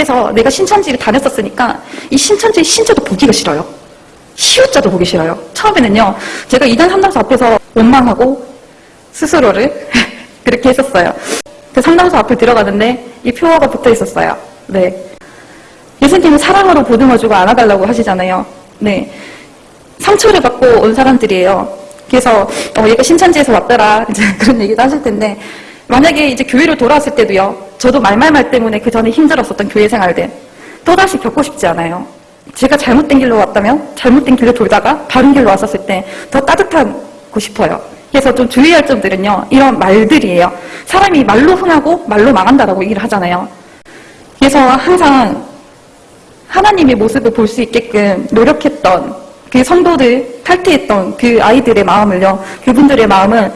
앞에서 내가 신천지를 다녔었으니까 이 신천지의 신자도 보기가 싫어요. 시우자도 보기 싫어요. 처음에는요, 제가 이단 상담소 앞에서 원망하고 스스로를 그렇게 했었어요. 그 상담소 앞에 들어가는데 이 표어가 붙어 있었어요. 네. 예수님은 사랑으로 보듬어주고 안아달라고 하시잖아요. 네. 상처를 받고 온 사람들이에요. 그래서 어, 얘가 신천지에서 왔더라 이제 그런 얘기도 하실 텐데 만약에 이제 교회로 돌아왔을 때도요. 저도 말말말 때문에 그 전에 힘들었었던 교회 생활들 또다시 겪고 싶지 않아요. 제가 잘못된 길로 왔다면 잘못된 길로 돌다가 바른 길로 왔었을 때 더 따뜻하고 싶어요. 그래서 좀 주의할 점들은요. 이런 말들이에요. 사람이 말로 흥하고 말로 망한다라고 얘기를 하잖아요. 그래서 항상 하나님의 모습을 볼 수 있게끔 노력했던 그 성도들 탈퇴했던 그 아이들의 마음을요. 그분들의 마음을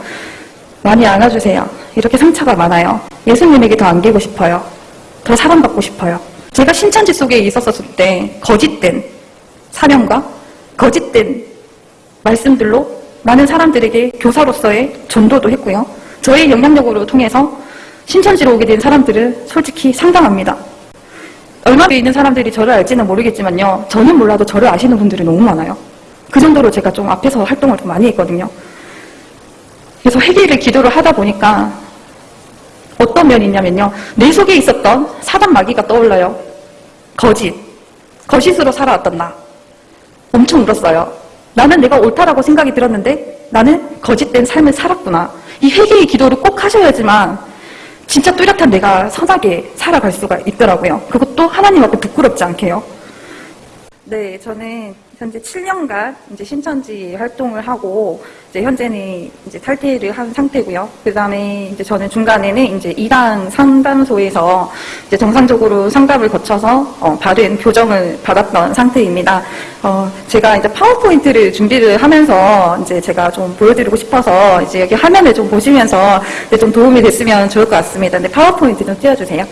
많이 안아주세요. 이렇게 상처가 많아요. 예수님에게 더 안기고 싶어요. 더 사랑받고 싶어요. 제가 신천지 속에 있었을 때 거짓된 사명과 거짓된 말씀들로 많은 사람들에게 교사로서의 전도도 했고요. 저의 영향력으로 통해서 신천지로 오게 된 사람들은 솔직히 상당합니다. 얼마 에 있는 사람들이 저를 알지는 모르겠지만요. 저는 몰라도 저를 아시는 분들이 너무 많아요. 그 정도로 제가 좀 앞에서 활동을 좀 많이 했거든요. 그래서 회개를 기도를 하다 보니까 어떤 면이 있냐면요. 내 속에 있었던 사단 마귀가 떠올라요. 거짓. 거짓으로 살아왔던 나. 엄청 울었어요. 나는 내가 옳다라고 생각이 들었는데 나는 거짓된 삶을 살았구나. 이 회개의 기도를 꼭 하셔야지만 진짜 뚜렷한 내가 선하게 살아갈 수가 있더라고요. 그것도 하나님 앞에 부끄럽지 않게요. 네, 저는 현재 7년간 이제 신천지 활동을 하고 이제 현재는 이제 탈퇴를 한 상태고요. 그 다음에 이제 저는 중간에는 이제 이단 상담소에서 이제 정상적으로 상담을 거쳐서 어, 바른 교정을 받았던 상태입니다. 어, 제가 이제 파워포인트를 준비를 하면서 이제 제가 좀 보여드리고 싶어서 이제 여기 화면을 좀 보시면서 좀 도움이 됐으면 좋을 것 같습니다. 근데 파워포인트 좀 띄워주세요.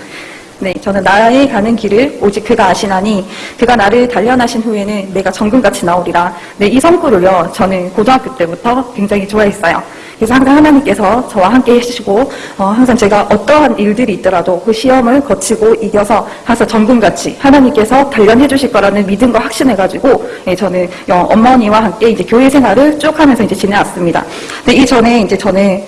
네, 저는 나의 가는 길을 오직 그가 아시나니 그가 나를 단련하신 후에는 내가 정금같이 나오리라. 네, 이 성구를요. 저는 고등학교 때부터 굉장히 좋아했어요. 그래서 항상 하나님께서 저와 함께 해주시고 어, 항상 제가 어떠한 일들이 있더라도 그 시험을 거치고 이겨서 항상 정금같이 하나님께서 단련해 주실 거라는 믿음과 확신해가지고 예, 저는 어, 어머니와 함께 이제 교회 생활을 쭉 하면서 이제 지내왔습니다. 근데 이 전에 이제 저는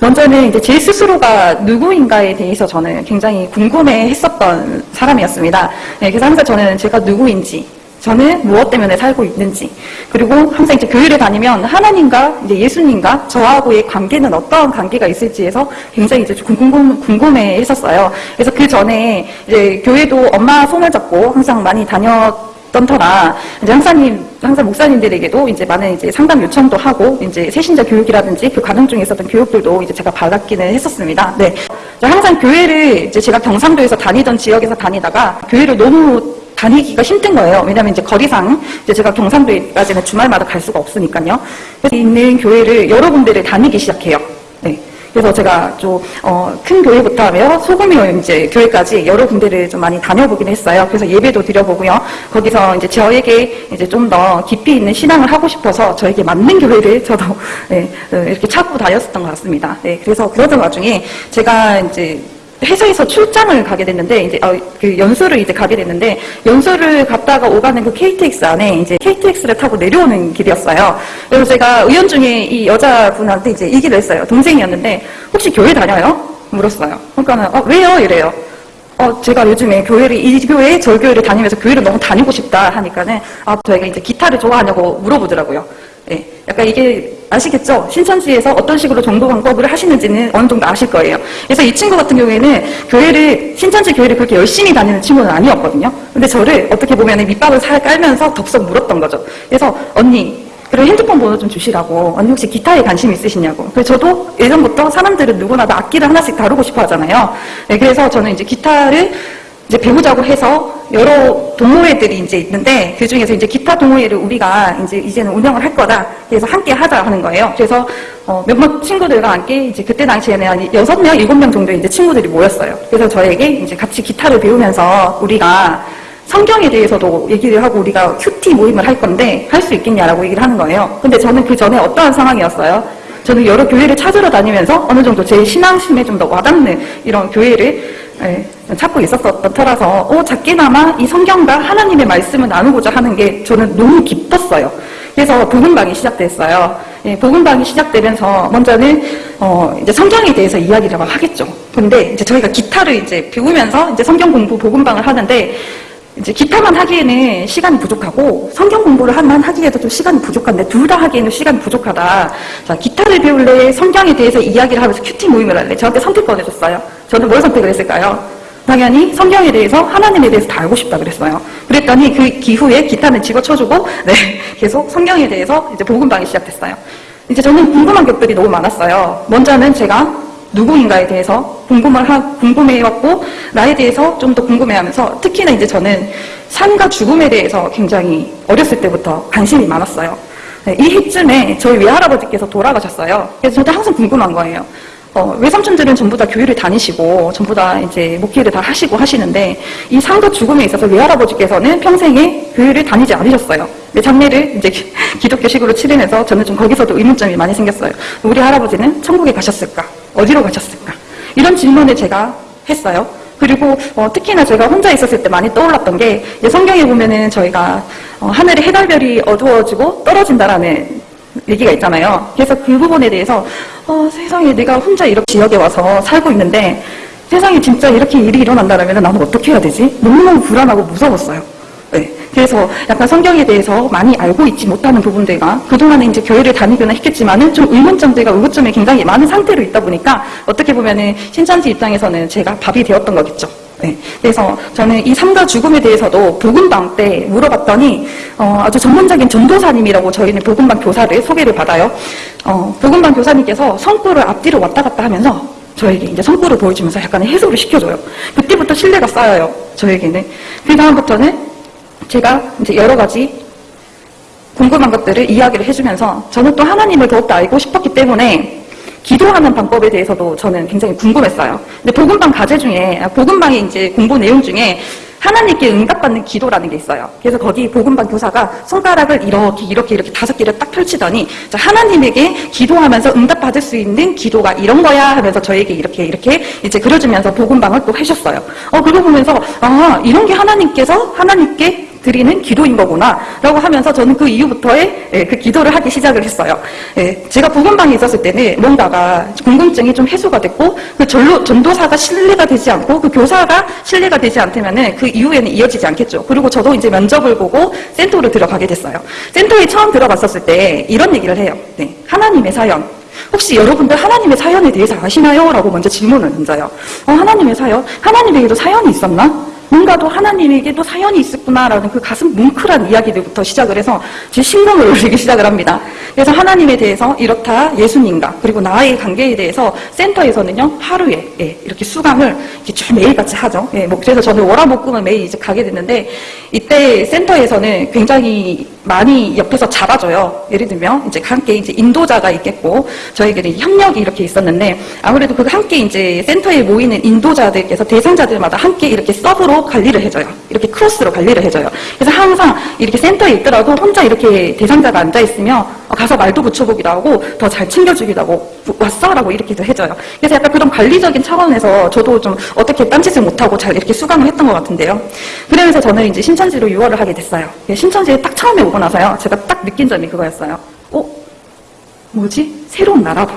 먼저는 이제 제 스스로가 누구인가에 대해서 저는 굉장히 궁금해 했었던 사람이었습니다. 네, 그래서 항상 저는 제가 누구인지, 저는 무엇 때문에 살고 있는지, 그리고 항상 이제 교회를 다니면 하나님과 이제 예수님과 저하고의 관계는 어떠한 관계가 있을지에서 굉장히 이제 궁금, 궁금해 했었어요. 그래서 그 전에 이제 교회도 엄마 손을 잡고 항상 많이 다녔 던 터라 이제 항사님 항상 목사님들에게도 이제 많은 이제 상담 요청도 하고 이제 새신자 교육이라든지 그 과정 중에 있었던 교육들도 이제 제가 받았기는 했었습니다. 네, 항상 교회를 이제 제가 경상도에서 다니던 지역에서 다니다가 교회를 너무 다니기가 힘든 거예요. 왜냐하면 이제 거리상 이제 제가 경상도까지는 주말마다 갈 수가 없으니까요. 그래서 있는 교회를 여러 군데를 다니기 시작해요. 네. 그래서 제가 좀, 어, 큰 교회부터 하며 소규모 이제 교회까지 여러 군데를 좀 많이 다녀보긴 했어요. 그래서 예배도 드려보고요. 거기서 이제 저에게 이제 좀 더 깊이 있는 신앙을 하고 싶어서 저에게 맞는 교회를 저도 네, 이렇게 찾고 다녔었던 것 같습니다. 네, 그래서 그러던 와중에 제가 이제 회사에서 출장을 가게 됐는데 이제 어, 그 연수를 이제 가게 됐는데 연수를 갔다가 오가는 그 KTX 안에 이제 KTX를 타고 내려오는 길이었어요. 그래서 제가 의원 중에 이 여자분한테 이제 얘기를 했어요. 동생이었는데 혹시 교회 다녀요? 물었어요. 그러니까는 어, 왜요? 이래요. 어, 제가 요즘에 교회를, 이 교회, 저 교회를 다니면서 교회를 너무 다니고 싶다 하니까는, 아, 저희가 이제 기타를 좋아하냐고 물어보더라고요. 예, 약간 이게 아시겠죠? 신천지에서 어떤 식으로 정보 방법을 하시는지는 어느 정도 아실 거예요. 그래서 이 친구 같은 경우에는 교회를 신천지 교회를 그렇게 열심히 다니는 친구는 아니었거든요. 근데 저를 어떻게 보면 밑밥을 살 깔면서 덥석 물었던 거죠. 그래서 언니 그리고 핸드폰 번호 좀 주시라고 언니 혹시 기타에 관심 있으시냐고 그래서 저도 예전부터 사람들은 누구나 다 악기를 하나씩 다루고 싶어 하잖아요. 네, 그래서 저는 이제 기타를 이제 배우자고 해서 여러 동호회들이 이제 있는데 그 중에서 이제 기타 동호회를 우리가 이제 이제는 운영을 할 거다. 그래서 함께 하자 하는 거예요. 그래서 어 몇몇 친구들과 함께 이제 그때 당시에는 한 여섯 명, 일곱 명 정도의 이제 친구들이 모였어요. 그래서 저에게 이제 같이 기타를 배우면서 우리가 성경에 대해서도 얘기를 하고 우리가 큐티 모임을 할 건데 할 수 있겠냐라고 얘기를 하는 거예요. 근데 저는 그 전에 어떠한 상황이었어요? 저는 여러 교회를 찾으러 다니면서 어느 정도 제 신앙심에 좀 더 와닿는 이런 교회를 예, 찾고 있었던 터라서 어, 작게나마 이 성경과 하나님의 말씀을 나누고자 하는 게 저는 너무 기뻤어요. 그래서 복음방이 시작됐어요. 예, 복음방이 시작되면서 먼저는 어, 이제 성경에 대해서 이야기를 막 하겠죠. 근데 이제 저희가 기타를 이제 배우면서 이제 성경 공부 복음방을 하는데 이제 기타만 하기에는 시간이 부족하고 성경 공부를 한만 하기에도 좀 시간이 부족한데 둘 다 하기에는 시간이 부족하다. 자, 기타를 배울래 성경에 대해서 이야기를 하면서 큐티 모임을 할래. 저한테 선택권 해줬어요. 저는 뭘 선택을 했을까요? 당연히 성경에 대해서 하나님에 대해서 다 알고 싶다 그랬어요. 그랬더니 그 기후에 기타는 집어쳐주고 네 계속 성경에 대해서 이제 복음방이 시작됐어요. 이제 저는 궁금한 것들이 너무 많았어요. 먼저는 제가 누구인가에 대해서 궁금을 하, 궁금해왔고 나에 대해서 좀 더 궁금해하면서 특히나 이제 저는 삶과 죽음에 대해서 굉장히 어렸을 때부터 관심이 많았어요. 네, 이 해쯤에 저희 외할아버지께서 돌아가셨어요. 그래서 저도 항상 궁금한 거예요. 어, 외삼촌들은 전부 다 교회를 다니시고 전부 다 이제 목회를 다 하시고 하시는데 이 삶과 죽음에 있어서 외할아버지께서는 평생에 교회를 다니지 않으셨어요. 내 장례를 이제 기- 기독교식으로 치르면서 저는 좀 거기서도 의문점이 많이 생겼어요. 우리 할아버지는 천국에 가셨을까? 어디로 가셨을까? 이런 질문을 제가 했어요. 그리고 어, 특히나 제가 혼자 있었을 때 많이 떠올랐던 게 성경에 보면은 저희가 어, 하늘에 해달별이 어두워지고 떨어진다라는 얘기가 있잖아요. 그래서 그 부분에 대해서 어, 세상에 내가 혼자 이렇게 지역에 와서 살고 있는데 세상에 진짜 이렇게 일이 일어난다면 나는 어떻게 해야 되지? 너무너무 불안하고 무서웠어요. 네. 그래서 약간 성경에 대해서 많이 알고 있지 못하는 부분들과 그동안에 이제 교회를 다니거나 했겠지만은 좀 의문점들과 의구점이 굉장히 많은 상태로 있다 보니까 어떻게 보면은 신천지 입장에서는 제가 밥이 되었던 거겠죠. 네. 그래서 저는 이 삶과 죽음에 대해서도 복음방 때 물어봤더니 어, 아주 전문적인 전도사님이라고 저희는 복음방 교사를 소개를 받아요. 어, 복음방 교사님께서 성구를 앞뒤로 왔다 갔다 하면서 저에게 이제 성구를 보여주면서 약간의 해소를 시켜줘요. 그때부터 신뢰가 쌓여요. 저에게는. 그 다음부터는 제가 이제 여러 가지 궁금한 것들을 이야기를 해주면서 저는 또 하나님을 더욱더 알고 싶었기 때문에 기도하는 방법에 대해서도 저는 굉장히 궁금했어요. 근데 복음방 과제 중에 복음방의 이제 공부 내용 중에 하나님께 응답받는 기도라는 게 있어요. 그래서 거기 복음방 교사가 손가락을 이렇게 이렇게 이렇게 다섯 개를 딱 펼치더니 자, 하나님에게 기도하면서 응답받을 수 있는 기도가 이런 거야 하면서 저에게 이렇게 이렇게 이제 그려주면서 복음방을 또 해줬어요. 어 그거 보면서 아 이런 게 하나님께서 하나님께 드리는 기도인 거구나 라고 하면서 저는 그 이후부터의 예, 그 기도를 하기 시작을 했어요. 예, 제가 복음방에 있었을 때는 뭔가가 궁금증이 좀 해소가 됐고 그 전로, 전도사가 신뢰가 되지 않고 그 교사가 신뢰가 되지 않다면은 그 이후에는 이어지지 않겠죠. 그리고 저도 이제 면접을 보고 센터로 들어가게 됐어요. 센터에 처음 들어갔었을 때 이런 얘기를 해요. 네, 하나님의 사연. 혹시 여러분들 하나님의 사연에 대해서 아시나요? 라고 먼저 질문을 던져요. 어, 하나님의 사연? 하나님에게도 사연이 있었나? 뭔가도 하나님에게도 사연이 있었구나라는 그 가슴 뭉클한 이야기들부터 시작을 해서 제 신경을 올리기 시작을 합니다. 그래서 하나님에 대해서 이렇다 예수님과 그리고 나의 관계에 대해서 센터에서는요 하루에 예, 이렇게 수강을 이렇게 쭉 매일같이 하죠. 예, 뭐 그래서 저는 월화목금을 매일 이제 가게 됐는데 이때 센터에서는 굉장히 많이 옆에서 잡아줘요. 예를 들면 이제 함께 이제 인도자가 있겠고 저에게는 협력이 이렇게 있었는데 아무래도 그 함께 이제 센터에 모이는 인도자들께서 대상자들마다 함께 이렇게 서브로 관리를 해줘요. 이렇게 크로스로 관리를 해줘요. 그래서 항상 이렇게 센터에 있더라도 혼자 이렇게 대상자가 앉아 있으면 어, 가서 말도 붙여보기도 하고 더 잘 챙겨주기도 하고 왔어라고 이렇게도 해줘요. 그래서 약간 그런 관리적인 차원에서 저도 좀 어떻게 딴짓을 못하고 잘 이렇게 수강을 했던 것 같은데요. 그러면서 저는 이제 신천지로 유월을 하게 됐어요. 예, 신천지에 딱 처음에 오고 나서요. 제가 딱 느낀 점이 그거였어요. 어? 뭐지? 새로운 나라다.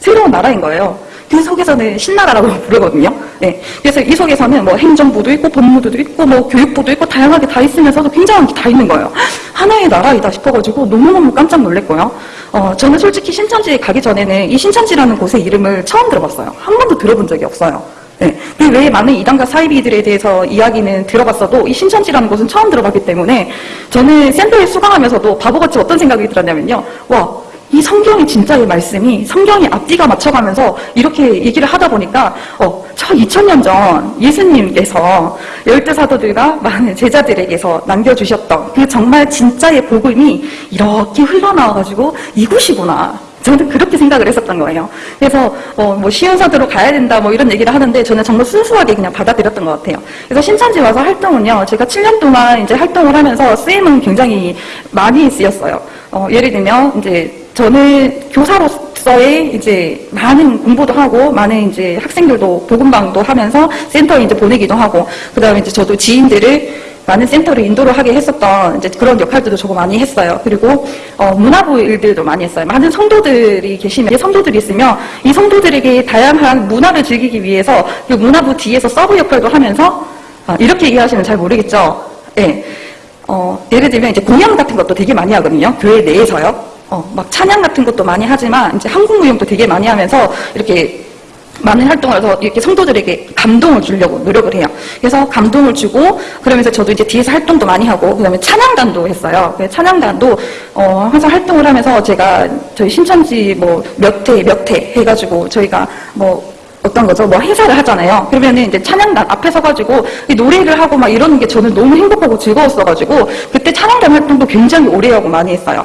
새로운 나라인 거예요. 그 속에서는 신나라라고 부르거든요. 네. 그래서 이 속에서는 뭐 행정부도 있고 법무부도 있고 뭐 교육부도 있고 다양하게 다 있으면서도 굉장한 게 다 있는 거예요. 하나의 나라이다 싶어가지고 너무너무 깜짝 놀랐고요. 어, 저는 솔직히 신천지에 가기 전에는 이 신천지라는 곳의 이름을 처음 들어봤어요. 한 번도 들어본 적이 없어요. 네. 그 외에 많은 이단과 사이비들에 대해서 이야기는 들어봤어도 이 신천지라는 곳은 처음 들어봤기 때문에 저는 센터에 수강하면서도 바보같이 어떤 생각이 들었냐면요. 와, 이 성경이 진짜의 말씀이 성경이 앞뒤가 맞춰가면서 이렇게 얘기를 하다 보니까 어, 저 2000년 전 예수님께서 열두 사도들과 많은 제자들에게서 남겨주셨던 그 정말 진짜의 복음이 이렇게 흘러나와가지고 이곳이구나. 저는 그렇게 생각을 했었던 거예요. 그래서 어, 뭐 시운사도로 가야 된다 뭐 이런 얘기를 하는데 저는 정말 순수하게 그냥 받아들였던 것 같아요. 그래서 신천지 와서 활동은요. 제가 7년 동안 이제 활동을 하면서 쓰임은 굉장히 많이 쓰였어요. 어, 예를 들면 이제 저는 교사로서의 이제 많은 공부도 하고 많은 이제 학생들도 복음방도 하면서 센터에 이제 보내기도 하고 그다음에 이제 저도 지인들을 많은 센터를 인도를 하게 했었던 이제 그런 역할들도 저거 많이 했어요. 그리고 어, 문화부 일들도 많이 했어요. 많은 성도들이 계시면 이 성도들이 있으면 이 성도들에게 다양한 문화를 즐기기 위해서 그 문화부 뒤에서 서브 역할도 하면서 아, 이렇게 이해하시면 잘 모르겠죠. 예. 어, 예를 들면 이제 공연 같은 것도 되게 많이 하거든요. 교회 내에서요. 어, 막 찬양 같은 것도 많이 하지만 이제 한국 무용도 되게 많이 하면서 이렇게 많은 활동을 해서 이렇게 성도들에게 감동을 주려고 노력을 해요. 그래서 감동을 주고 그러면서 저도 이제 뒤에서 활동도 많이 하고 그다음에 찬양단도 했어요. 그 찬양단도 어, 항상 활동을 하면서 제가 저희 신천지 뭐몇회몇회 해가지고 저희가 뭐 어떤 거죠? 뭐 행사를 하잖아요. 그러면은 이제 찬양단 앞에 서가지고 이 노래를 하고 막 이러는 게 저는 너무 행복하고 즐거웠어가지고 그때 찬양단 활동도 굉장히 오래 하고 많이 했어요.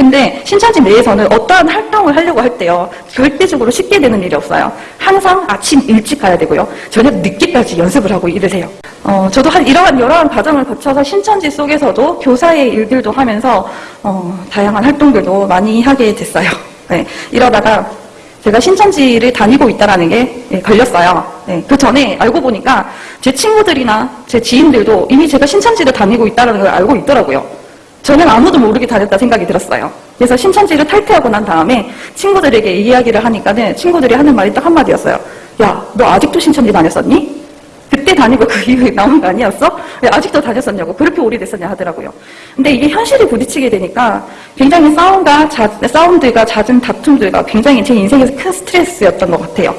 근데 신천지 내에서는 어떠한 활동을 하려고 할 때요. 절대적으로 쉽게 되는 일이 없어요. 항상 아침 일찍 가야 되고요. 저녁 늦게까지 연습을 하고 이러세요. 어, 저도 한 이러한 여러한 과정을 거쳐서 신천지 속에서도 교사의 일들도 하면서 어, 다양한 활동들도 많이 하게 됐어요. 네, 이러다가 제가 신천지를 다니고 있다는 게 예, 걸렸어요. 네, 그 전에 알고 보니까 제 친구들이나 제 지인들도 이미 제가 신천지를 다니고 있다는 걸 알고 있더라고요. 저는 아무도 모르게 다녔다 생각이 들었어요. 그래서 신천지를 탈퇴하고 난 다음에 친구들에게 이 이야기를 하니까는 친구들이 하는 말이 딱 한마디였어요. 야, 너 아직도 신천지 다녔었니? 그때 다니고 그 이후에 나온 거 아니었어? 왜 아직도 다녔었냐고 그렇게 오래됐었냐 하더라고요. 근데 이게 현실에 부딪히게 되니까 굉장히 싸움과 자, 싸움들과 잦은 다툼들과 굉장히 제 인생에서 큰 스트레스였던 것 같아요.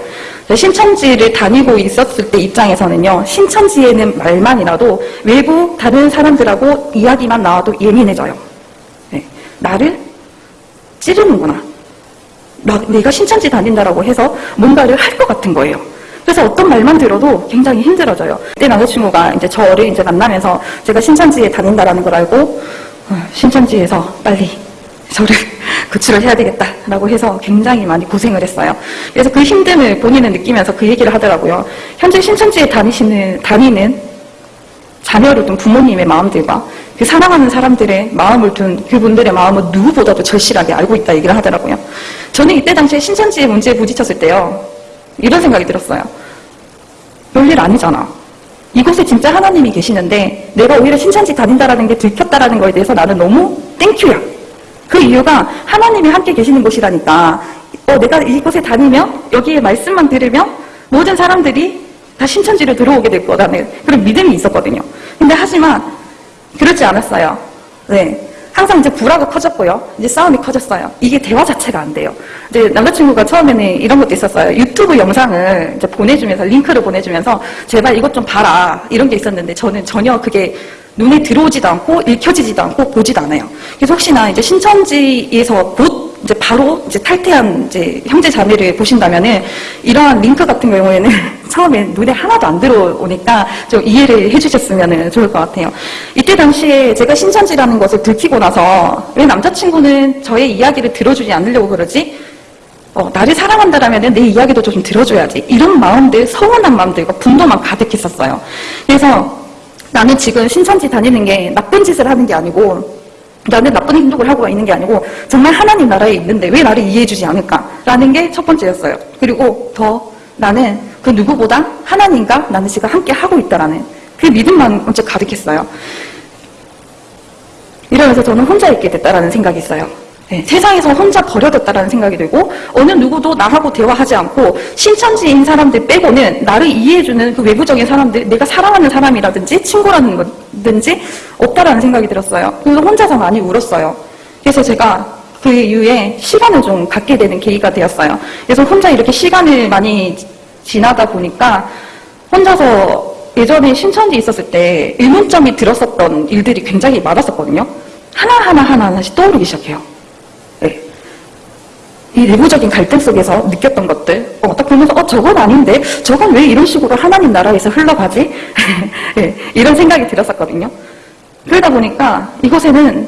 신천지를 다니고 있었을 때 입장에서는요, 신천지에는 말만이라도 외부 다른 사람들하고 이야기만 나와도 예민해져요. 네, 나를 찌르는구나. 나, 내가 신천지 다닌다라고 해서 뭔가를 할 것 같은 거예요. 그래서 어떤 말만 들어도 굉장히 힘들어져요. 그때 남자친구가 이제 저를 이제 만나면서 제가 신천지에 다닌다라는 걸 알고 어, 신천지에서 빨리 저를 구출을 해야 되겠다라고 해서 굉장히 많이 고생을 했어요. 그래서 그 힘듦을 본인은 느끼면서 그 얘기를 하더라고요. 현재 신천지에 다니시는 다니는 자녀를 둔 부모님의 마음들과 그 사랑하는 사람들의 마음을 둔 그분들의 마음을 누구보다도 절실하게 알고 있다 얘기를 하더라고요. 저는 이때 당시에 신천지의 문제에 부딪혔을 때요. 이런 생각이 들었어요. 별일 아니잖아. 이곳에 진짜 하나님이 계시는데 내가 오히려 신천지 다닌다라는 게 들켰다라는 거에 대해서 나는 너무 땡큐야. 그 이유가 하나님이 함께 계시는 곳이라니까. 어, 내가 이곳에 다니면 여기에 말씀만 들으면 모든 사람들이 다 신천지로 들어오게 될 거라는 그런 믿음이 있었거든요. 근데 하지만 그렇지 않았어요. 네. 항상 이제 불화가 커졌고요. 이제 싸움이 커졌어요. 이게 대화 자체가 안 돼요. 이제 남자친구가 처음에는 이런 것도 있었어요. 유튜브 영상을 이제 보내주면서, 링크를 보내주면서, 제발 이것 좀 봐라. 이런 게 있었는데, 저는 전혀 그게 눈에 들어오지도 않고, 읽혀지지도 않고, 보지도 않아요. 그래서 혹시나 이제 신천지에서 곧 이제 바로 이제 탈퇴한 이제 형제 자매를 보신다면은, 이러한 링크 같은 경우에는 처음에 눈에 하나도 안 들어오니까 좀 이해를 해주셨으면 좋을 것 같아요. 이때 당시에 제가 신천지라는 것을 들키고 나서 왜 남자친구는 저의 이야기를 들어주지 않으려고 그러지? 어, 나를 사랑한다라면 내 이야기도 좀 들어줘야지. 이런 마음들, 서운한 마음들과 분노만 가득했었어요. 그래서 나는 지금 신천지 다니는 게 나쁜 짓을 하는 게 아니고 나는 나쁜 행동을 하고 있는 게 아니고 정말 하나님 나라에 있는데 왜 나를 이해해주지 않을까라는 게 첫 번째였어요. 그리고 더 나는 그 누구보다 하나님과 나는 지금 함께 하고 있다라는 그 믿음만 먼저 가득했어요. 이러면서 저는 혼자 있게 됐다라는 생각이 있어요. 네, 세상에서 혼자 버려졌다라는 생각이 들고 어느 누구도 나하고 대화하지 않고 신천지인 사람들 빼고는 나를 이해해주는 그 외부적인 사람들 내가 사랑하는 사람이라든지 친구라는 거든지 없다라는 생각이 들었어요. 그래서 혼자서 많이 울었어요. 그래서 제가 그 이후에 시간을 좀 갖게 되는 계기가 되었어요. 그래서 혼자 이렇게 시간을 많이 지나다 보니까 혼자서 예전에 신천지 있었을 때 의문점이 들었었던 일들이 굉장히 많았었거든요. 하나하나 하나하나씩 떠오르기 시작해요. 네. 이 내부적인 갈등 속에서 느꼈던 것들, 어, 딱 보면서, 어, 저건 아닌데, 저건 왜 이런 식으로 하나님 나라에서 흘러가지? 네, 이런 생각이 들었었거든요. 그러다 보니까 이곳에는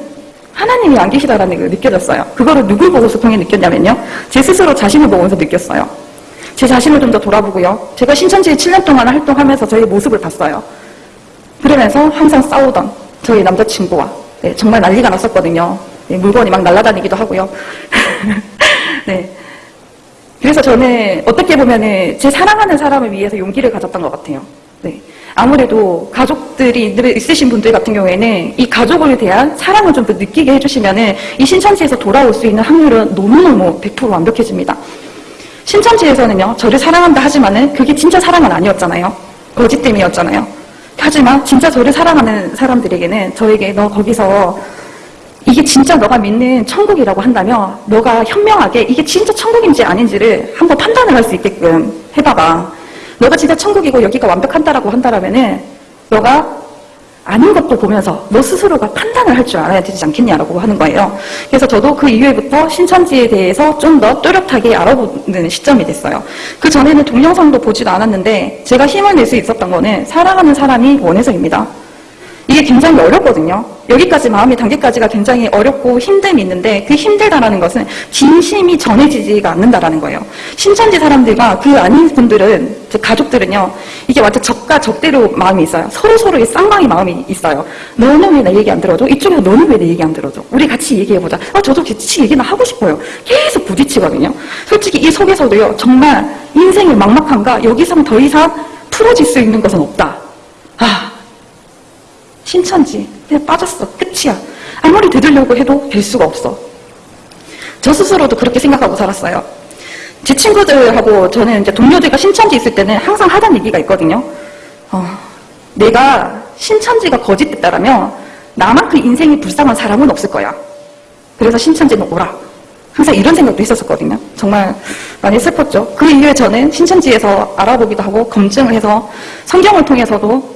하나님이 안 계시다라는 걸 느껴졌어요. 그거를 누굴 보고서 통해 느꼈냐면요. 제 스스로 자신을 보면서 느꼈어요. 제 자신을 좀 더 돌아보고요. 제가 신천지에 7년 동안 활동하면서 저의 모습을 봤어요. 그러면서 항상 싸우던 저희 남자친구와 네, 정말 난리가 났었거든요. 네, 물건이 막 날아다니기도 하고요. 네. 그래서 저는 어떻게 보면은 제 사랑하는 사람을 위해서 용기를 가졌던 것 같아요. 네. 아무래도 가족들이 늘 있으신 분들 같은 경우에는 이 가족을 대한 사랑을 좀 더 느끼게 해주시면은 이 신천지에서 돌아올 수 있는 확률은 너무너무 100% 완벽해집니다. 신천지에서는요, 저를 사랑한다 하지만은 그게 진짜 사랑은 아니었잖아요. 거짓됨이었잖아요. 하지만 진짜 저를 사랑하는 사람들에게는 저에게 너 거기서 이게 진짜 너가 믿는 천국이라고 한다면 너가 현명하게 이게 진짜 천국인지 아닌지를 한번 판단을 할 수 있게끔 해봐봐. 너가 진짜 천국이고 여기가 완벽한다라고 한다라면은 너가 아닌 것도 보면서 너 스스로가 판단을 할 줄 알아야 되지 않겠냐라고 하는 거예요. 그래서 저도 그 이후에부터 신천지에 대해서 좀더 또렷하게 알아보는 시점이 됐어요. 그 전에는 동영상도 보지도 않았는데 제가 힘을 낼 수 있었던 거는 사랑하는 사람이 원해서입니다. 이게 굉장히 어렵거든요. 여기까지 마음의 단계까지가 굉장히 어렵고 힘듦이 있는데 그 힘들다라는 것은 진심이 전해지지가 않는다라는 거예요. 신천지 사람들과 그 아닌 분들은 제 가족들은요. 이게 완전 적과 적대로 마음이 있어요. 서로 서로의 쌍방의 마음이 있어요. 너는 왜내 얘기 안 들어줘? 이쪽에서 너는 왜 내 얘기 안 들어줘? 우리 같이 얘기해보자. 아 저도 같이 얘기나 하고 싶어요. 계속 부딪히거든요. 솔직히 이 속에서도요. 정말 인생이 막막한가? 여기서는 더 이상 풀어질 수 있는 것은 없다. 아 신천지. 그냥 빠졌어. 끝이야. 아무리 되돌려고 해도 될 수가 없어. 저 스스로도 그렇게 생각하고 살았어요. 제 친구들하고 저는 이제 동료들과 신천지 있을 때는 항상 하던 얘기가 있거든요. 어, 내가 신천지가 거짓됐다라면 나만큼 인생이 불쌍한 사람은 없을 거야. 그래서 신천지는 오라. 항상 이런 생각도 했었거든요. 정말 많이 슬펐죠. 그 이후에 저는 신천지에서 알아보기도 하고 검증을 해서 성경을 통해서도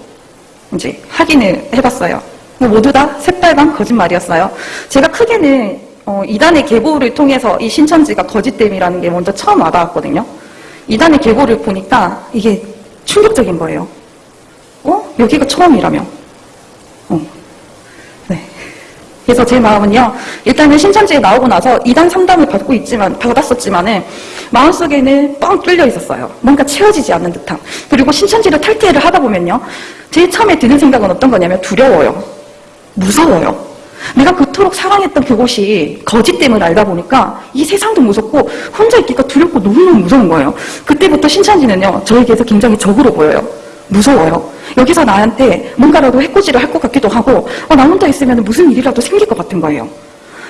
이제 확인을 해봤어요. 모두 다 새빨간 거짓말이었어요. 제가 크게는 어, 이단의 계보를 통해서 이 신천지가 거짓됨이라는 게 먼저 처음 와닿았거든요. 이단의 계보를 보니까 이게 충격적인 거예요. 어? 여기가 처음이라며. 어. 네. 그래서 제 마음은요, 일단은 신천지에 나오고 나서 이단 상담을 받고 있지만, 받았었지만은, 마음속에는 뻥 뚫려 있었어요. 뭔가 채워지지 않는 듯함. 그리고 신천지를 탈퇴를 하다 보면요, 제일 처음에 드는 생각은 어떤 거냐면 두려워요. 무서워요. 내가 그토록 사랑했던 그곳이 거짓 됨을 알다 보니까 이 세상도 무섭고 혼자 있기가 두렵고 너무너무 무서운 거예요. 그때부터 신천지는요, 저에게서 굉장히 적으로 보여요. 무서워요. 여기서 나한테 뭔가라도 해코지를 할 것 같기도 하고, 어, 나 혼자 있으면 무슨 일이라도 생길 것 같은 거예요.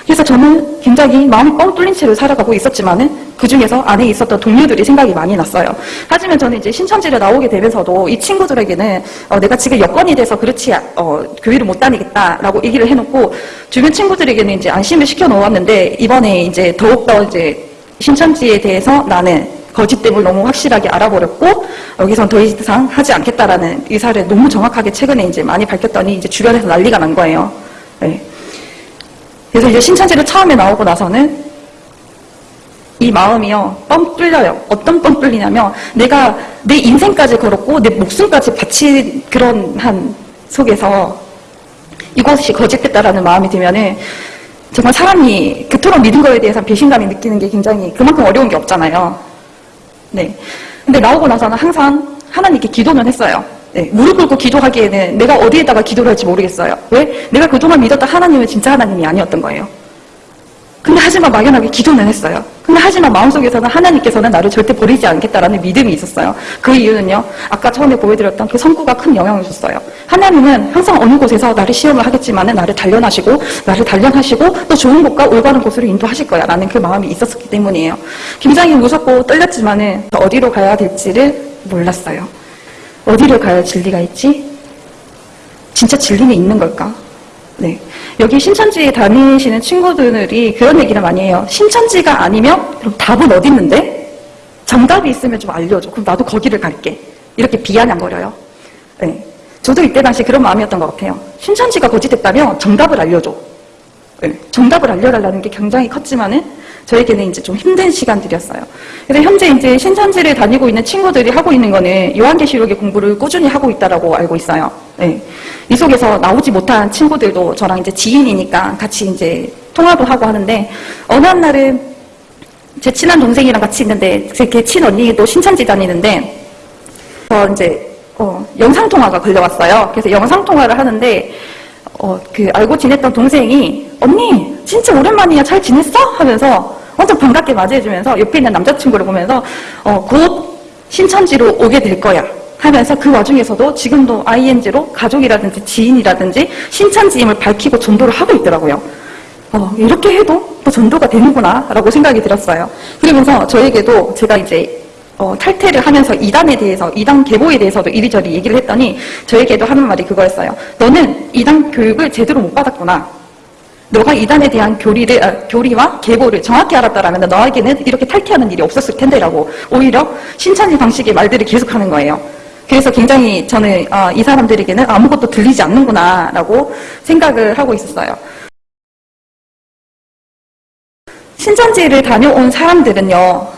그래서 저는 굉장히 마음이 뻥 뚫린 채로 살아가고 있었지만 은 그 중에서 안에 있었던 동료들이 생각이 많이 났어요. 하지만 저는 이제 신천지를 나오게 되면서도 이 친구들에게는 어, 내가 지금 여건이 돼서 그렇지 어, 교회를 못 다니겠다라고 얘기를 해놓고 주변 친구들에게는 이제 안심을 시켜 놓았는데 이번에 이제 더욱더 이제 신천지에 대해서 나는 거짓됨을 너무 확실하게 알아버렸고 여기선 더 이상 하지 않겠다라는 의사를 너무 정확하게 최근에 이제 많이 밝혔더니 이제 주변에서 난리가 난 거예요. 네. 그래서 이제 신천지를 처음에 나오고 나서는 이 마음이요, 뻥 뚫려요. 어떤 뻥 뚫리냐면, 내가 내 인생까지 걸었고, 내 목숨까지 바친 그런 한 속에서 이것이 거짓됐다라는 마음이 들면은, 정말 사람이 그토록 믿은 거에 대해서 배신감이 느끼는 게 굉장히 그만큼 어려운 게 없잖아요. 네. 근데 나오고 나서는 항상 하나님께 기도는 했어요. 네, 무릎 꿇고 기도하기에는 내가 어디에다가 기도를 할지 모르겠어요. 왜? 내가 그동안 믿었던 하나님은 진짜 하나님이 아니었던 거예요. 근데 하지만 막연하게 기도는 했어요. 근데 하지만 마음속에서는 하나님께서는 나를 절대 버리지 않겠다라는 믿음이 있었어요. 그 이유는요. 아까 처음에 보여드렸던 그 성구가 큰 영향을 줬어요. 하나님은 항상 어느 곳에서 나를 시험을 하겠지만 은 나를 단련하시고 나를 단련하시고 또 좋은 곳과 올바른 곳으로 인도하실 거야 라는 그 마음이 있었기 때문이에요. 굉장히 무섭고 떨렸지만 은 어디로 가야 될지를 몰랐어요. 어디를 가야 진리가 있지? 진짜 진리는 있는 걸까? 네. 여기 신천지에 다니시는 친구들이 그런 얘기를 많이 해요. 신천지가 아니면 그럼 답은 어디 있는데? 정답이 있으면 좀 알려줘. 그럼 나도 거기를 갈게. 이렇게 비아냥거려요. 네. 저도 이때 당시 그런 마음이었던 것 같아요. 신천지가 거짓됐다면 정답을 알려줘. 네. 정답을 알려달라는 게 굉장히 컸지만은 저에게는 이제 좀 힘든 시간들이었어요. 그래서 현재 이제 신천지를 다니고 있는 친구들이 하고 있는 거는 요한계시록의 공부를 꾸준히 하고 있다라고 알고 있어요. 네. 이 속에서 나오지 못한 친구들도 저랑 이제 지인이니까 같이 이제 통화도 하고 하는데 어느 한 날은 제 친한 동생이랑 같이 있는데 제 친언니도 신천지 다니는데 어 이제 어, 영상 통화가 걸려왔어요. 그래서 영상 통화를 하는데 어, 그 알고 지냈던 동생이 언니 진짜 오랜만이야 잘 지냈어? 하면서 완전 반갑게 맞이해주면서 옆에 있는 남자친구를 보면서 어, 곧 신천지로 오게 될 거야 하면서 그 와중에서도 지금도 ING로 가족이라든지 지인이라든지 신천지임을 밝히고 전도를 하고 있더라고요. 어, 이렇게 해도 또 전도가 되는구나 라고 생각이 들었어요. 그러면서 저에게도 제가 이제 어, 탈퇴를 하면서 이단에 대해서, 이단 계보에 대해서도 이리저리 얘기를 했더니 저에게도 하는 말이 그거였어요. 너는 이단 교육을 제대로 못 받았구나. 너가 이단에 대한 교리를, 아, 교리와 계보를 정확히 알았다라면 너에게는 이렇게 탈퇴하는 일이 없었을 텐데라고 오히려 신천지 방식의 말들을 계속하는 거예요. 그래서 굉장히 저는 아, 이 사람들에게는 아무것도 들리지 않는구나라고 생각을 하고 있었어요. 신천지를 다녀온 사람들은요,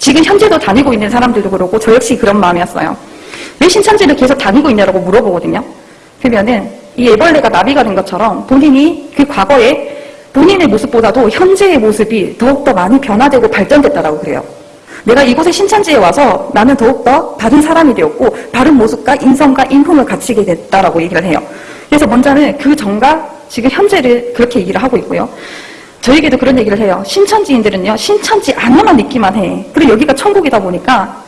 지금 현재도 다니고 있는 사람들도 그렇고 저 역시 그런 마음이었어요. 왜 신천지를 계속 다니고 있냐라고 물어보거든요. 그러면은 이 애벌레가 나비가 된 것처럼 본인이 그 과거에 본인의 모습보다도 현재의 모습이 더욱더 많이 변화되고 발전됐다라고 그래요. 내가 이곳에 신천지에 와서 나는 더욱더 바른 사람이 되었고 바른 모습과 인성과 인품을 갖추게 됐다라고 얘기를 해요. 그래서 먼저는 그 전과 지금 현재를 그렇게 얘기를 하고 있고요. 저에게도 그런 얘기를 해요. 신천지인들은요, 신천지 안에만 있기만 해. 그리고 여기가 천국이다 보니까,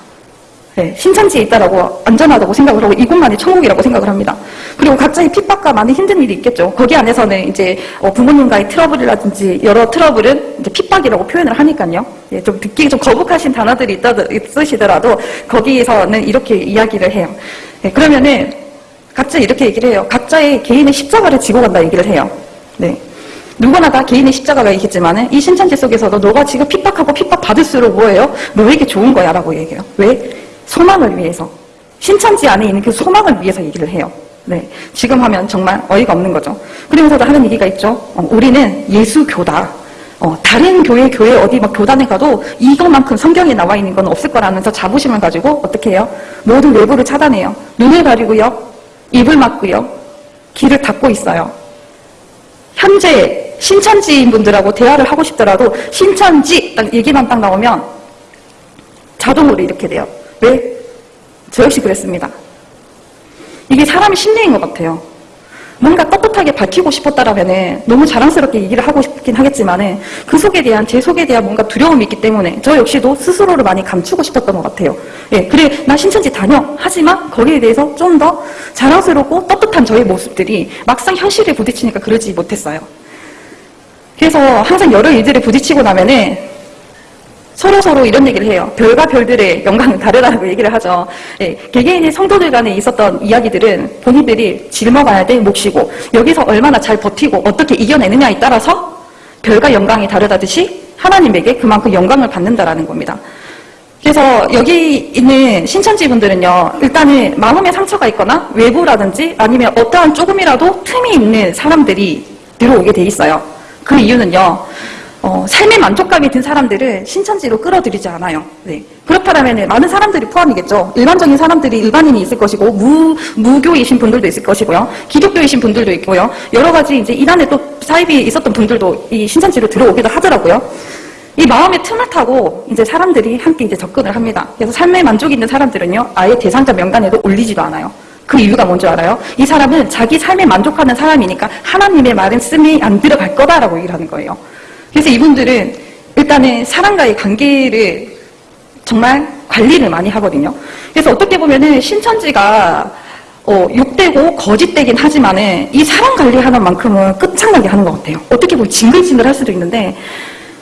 네, 신천지에 있다라고 안전하다고 생각을 하고 이곳만이 천국이라고 생각을 합니다. 그리고 각자의 핍박과 많은 힘든 일이 있겠죠. 거기 안에서는 이제 어, 부모님과의 트러블이라든지 여러 트러블은 이제 핍박이라고 표현을 하니까요. 예, 좀 듣기 좀 거북하신 단어들이 있다, 있으시더라도 거기에서는 이렇게 이야기를 해요. 예, 그러면은 각자 이렇게 얘기를 해요. 각자의 개인의 십자가를 지고 간다 얘기를 해요. 네. 누구나 다 개인의 십자가가 있겠지만 이 신천지 속에서도 너가 지금 핍박하고 핍박받을수록 뭐예요? 너에게 좋은 거야 라고 얘기해요. 왜? 소망을 위해서. 신천지 안에 있는 그 소망을 위해서 얘기를 해요. 네. 지금 하면 정말 어이가 없는 거죠. 그러면서도 하는 얘기가 있죠. 어, 우리는 예수교다. 어, 다른 교회, 교회 어디 막 교단에 가도 이것만큼 성경에 나와 있는 건 없을 거라면서 자부심을 가지고 어떻게 해요? 모든 외부를 차단해요. 눈을 가리고요. 입을 막고요. 귀를 닫고 있어요. 현재 신천지인 분들하고 대화를 하고 싶더라도 신천지 딱 얘기만 딱 나오면 자동으로 이렇게 돼요. 왜? 저 역시 그랬습니다. 이게 사람의 심리인 것 같아요. 뭔가 떳떳하게 밝히고 싶었다라면 너무 자랑스럽게 얘기를 하고 싶긴 하겠지만 그 속에 대한 제 속에 대한 뭔가 두려움이 있기 때문에 저 역시도 스스로를 많이 감추고 싶었던 것 같아요. 예, 그래 나 신천지 다녀 하지만 거기에 대해서 좀 더 자랑스럽고 떳떳한 저의 모습들이 막상 현실에 부딪히니까 그러지 못했어요. 그래서 항상 여러 일들에 부딪히고 나면은 서로 서로 이런 얘기를 해요. 별과 별들의 영광은 다르다고 얘기를 하죠. 예, 개개인의 성도들 간에 있었던 이야기들은 본인들이 짊어가야 될 몫이고 여기서 얼마나 잘 버티고 어떻게 이겨내느냐에 따라서 별과 영광이 다르다듯이 하나님에게 그만큼 영광을 받는다라는 겁니다. 그래서 여기 있는 신천지 분들은요, 일단은 마음에 상처가 있거나 외부라든지 아니면 어떠한 조금이라도 틈이 있는 사람들이 들어오게 돼 있어요. 그 이유는요, 어, 삶의 만족감이 든 사람들을 신천지로 끌어들이지 않아요. 네. 그렇다면 많은 사람들이 포함이겠죠. 일반적인 사람들이 일반인이 있을 것이고 무 무교이신 분들도 있을 것이고요. 기독교이신 분들도 있고요. 여러 가지 이제 이단에 또 사입이 있었던 분들도 이 신천지로 들어오기도 하더라고요. 이 마음의 틈을 타고 이제 사람들이 함께 이제 접근을 합니다. 그래서 삶의 만족이 있는 사람들은요, 아예 대상자 명단에도 올리지도 않아요. 그 이유가 뭔지 알아요? 이 사람은 자기 삶에 만족하는 사람이니까 하나님의 말은 씀이 안 들어갈 거다라고 얘기를 하는 거예요. 그래서 이분들은 일단은 사람과의 관계를 정말 관리를 많이 하거든요. 그래서 어떻게 보면은 신천지가 어, 욕되고 거짓되긴 하지만은 이 사람 관리하는 만큼은 끝장나게 하는 것 같아요. 어떻게 보면 징글징글 할 수도 있는데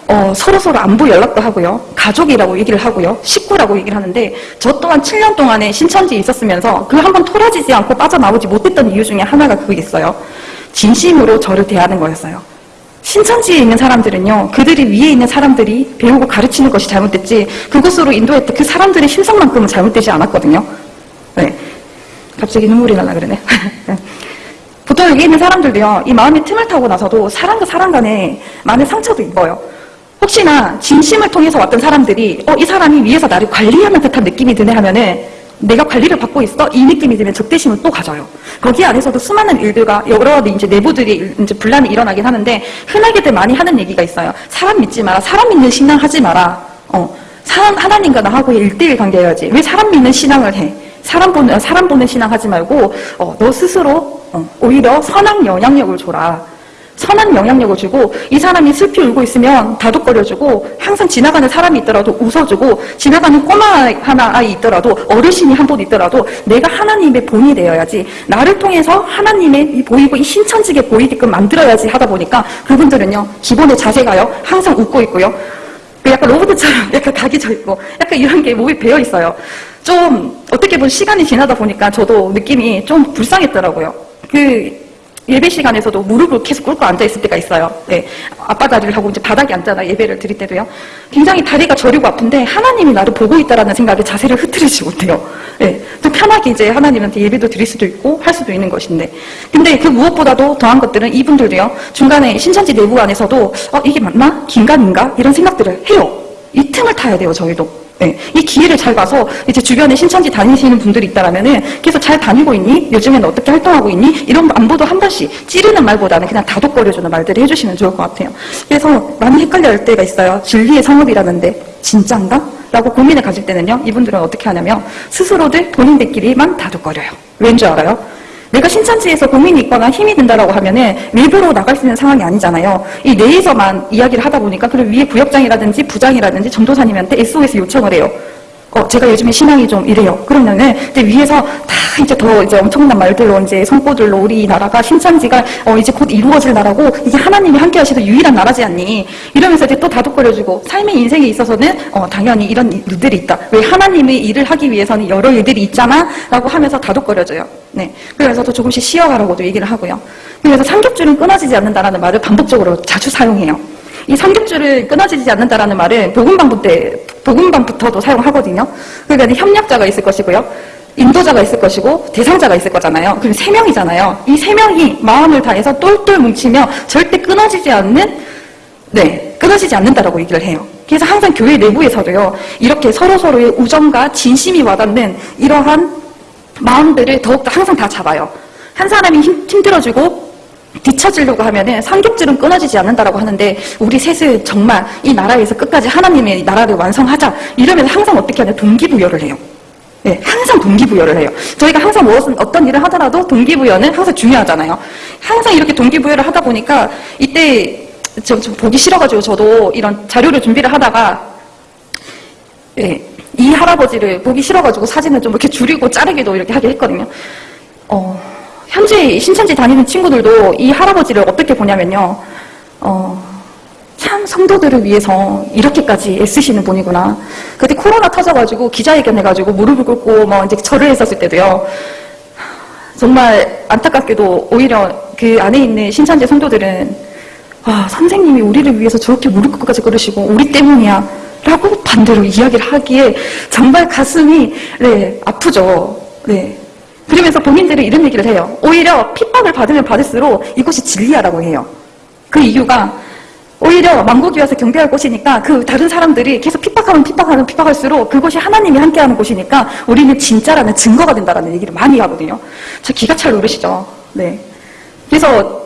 어, 서로서로 안부 연락도 하고요. 가족이라고 얘기를 하고요. 식구라고 얘기를 하는데 저 또한 7년 동안에 신천지에 있었으면서 그 한번 토라지지 않고 빠져나오지 못했던 이유 중에 하나가 그게 있어요. 진심으로 저를 대하는 거였어요. 신천지에 있는 사람들은요, 그들이 위에 있는 사람들이 배우고 가르치는 것이 잘못됐지, 그곳으로 인도했던 그 사람들의 심성만큼은 잘못되지 않았거든요. 네. 갑자기 눈물이 날라 그러네. 보통 여기 있는 사람들도요, 이 마음의 틈을 타고 나서도 사람과 사람 간에 많은 상처도 입어요. 혹시나 진심을 통해서 왔던 사람들이, 어, 이 사람이 위에서 나를 관리하는 듯한 느낌이 드네 하면은, 내가 관리를 받고 있어? 이 느낌이 들면 적대심을 또 가져요. 거기 안에서도 수많은 일들과 여러 이제 내부들이 이제 분란이 일어나긴 하는데 흔하게들 많이 하는 얘기가 있어요. 사람 믿지 마라. 사람 믿는 신앙 하지 마라. 어, 사람 하나님과 나하고의 일대일 관계여야지. 왜 사람 믿는 신앙을 해? 사람 보는 사람 보는 신앙 하지 말고 어, 너 스스로 어, 오히려 선한 영향력을 줘라. 선한 영향력을 주고 이 사람이 슬피 울고 있으면 다독거려주고 항상 지나가는 사람이 있더라도 웃어주고 지나가는 꼬마 하나 아이 있더라도 어르신이 한 분 있더라도 내가 하나님의 본이 되어야지 나를 통해서 하나님의 이 보이고 이 신천지게 보이게끔 만들어야지 하다 보니까 그분들은요 기본의 자세가요 항상 웃고 있고요 그 약간 로봇처럼 약간 각이 져 있고 약간 이런 게 몸에 배어 있어요. 좀 어떻게 보면 시간이 지나다 보니까 저도 느낌이 좀 불쌍했더라고요. 그 예배 시간에서도 무릎을 계속 꿇고 앉아 있을 때가 있어요. 네. 아빠 다리를 하고 이제 바닥에 앉아나 예배를 드릴 때도요. 굉장히 다리가 저리고 아픈데 하나님이 나를 보고 있다라는 생각에 자세를 흐트리지 못해요. 네. 좀 편하게 이제 하나님한테 예배도 드릴 수도 있고 할 수도 있는 것인데. 근데 그 무엇보다도 더한 것들은 이분들도요. 중간에 신천지 내부 안에서도 어, 이게 맞나? 긴가민가? 이런 생각들을 해요. 이 틈을 타야 돼요, 저희도. 네, 이 기회를 잘 봐서 이제 주변에 신천지 다니시는 분들이 있다라면은 계속 잘 다니고 있니? 요즘에는 어떻게 활동하고 있니? 이런 안보도 한 번씩 찌르는 말보다는 그냥 다독거려주는 말들을 해주시면 좋을 것 같아요. 그래서 많이 헷갈려 할 때가 있어요. 진리의 상업이라는데 진짠가? 라고 고민을 가질 때는요, 이분들은 어떻게 하냐면 스스로들 본인들끼리만 다독거려요. 왠 줄 알아요? 내가 신천지에서 고민이 있거나 힘이 든다라고 하면은 외부로 나갈 수 있는 상황이 아니잖아요. 이 내에서만 이야기를 하다 보니까 그럼 위에 구역장이라든지 부장이라든지 전도사님한테 SOS 요청을 해요. 어, 제가 요즘에 신앙이 좀 이래요. 그러면은 이제 위에서 다 이제 더 이제 엄청난 말들로 이제 손꼽들로 우리 나라가 신천지가 어 이제 곧 이루어질 나라고 이게 하나님이 함께 하시는 유일한 나라지 않니? 이러면서 이제 또 다독거려주고 삶의 인생에 있어서는 어 당연히 이런 일들이 있다. 왜 하나님의 일을 하기 위해서는 여러 일들이 있잖아라고 하면서 다독거려줘요. 네. 그래서 또 조금씩 쉬어가라고도 얘기를 하고요. 그래서 삼겹줄은 끊어지지 않는다라는 말을 반복적으로 자주 사용해요. 이 삼겹줄을 끊어지지 않는다라는 말은 복음방부 때 복음방부터도 사용하거든요. 그러니까 협력자가 있을 것이고요. 인도자가 있을 것이고 대상자가 있을 거잖아요. 그럼 세 명이잖아요. 이 세 명이 마음을 다해서 똘똘 뭉치며 절대 끊어지지 않는 네 끊어지지 않는다라고 얘기를 해요. 그래서 항상 교회 내부에서도요 이렇게 서로 서로의 우정과 진심이 와닿는 이러한 마음들을 더욱더 항상 다 잡아요. 한 사람이 힘, 힘들어지고 뒤처지려고 하면은 삼겹줄은 끊어지지 않는다라고 하는데 우리 셋은 정말 이 나라에서 끝까지 하나님의 나라를 완성하자 이러면서 항상 어떻게 하냐 동기부여를 해요. 네, 항상 동기부여를 해요. 저희가 항상 무엇은 어떤 일을 하더라도 동기부여는 항상 중요하잖아요. 항상 이렇게 동기부여를 하다 보니까 이때 좀, 좀 보기 싫어가지고 저도 이런 자료를 준비를 하다가 예, 이 할아버지를 보기 싫어가지고 사진을 좀 이렇게 줄이고 자르기도 이렇게 하게 했거든요. 어, 현재 신천지 다니는 친구들도 이 할아버지를 어떻게 보냐면요. 어, 참 성도들을 위해서 이렇게까지 애쓰시는 분이구나. 그때 코로나 터져가지고 기자회견 해가지고 무릎을 꿇고 뭐 이제 절을 했었을 때도요. 정말 안타깝게도 오히려 그 안에 있는 신천지 성도들은 와 선생님이 우리를 위해서 저렇게 무릎 꿇고까지 그러시고 우리 때문이야 라고 반대로 이야기를 하기에 정말 가슴이 네 아프죠. 네. 그러면서 본인들은 이런 얘기를 해요. 오히려 핍박을 받으면 받을수록 이곳이 진리야라고 해요. 그 이유가 오히려 망국이 와서 경배할 곳이니까 그 다른 사람들이 계속 핍박하면 핍박하면 핍박할수록 그곳이 하나님이 함께하는 곳이니까 우리는 진짜라는 증거가 된다라는 얘기를 많이 하거든요. 저 기가 찰 노릇이죠. 네. 그래서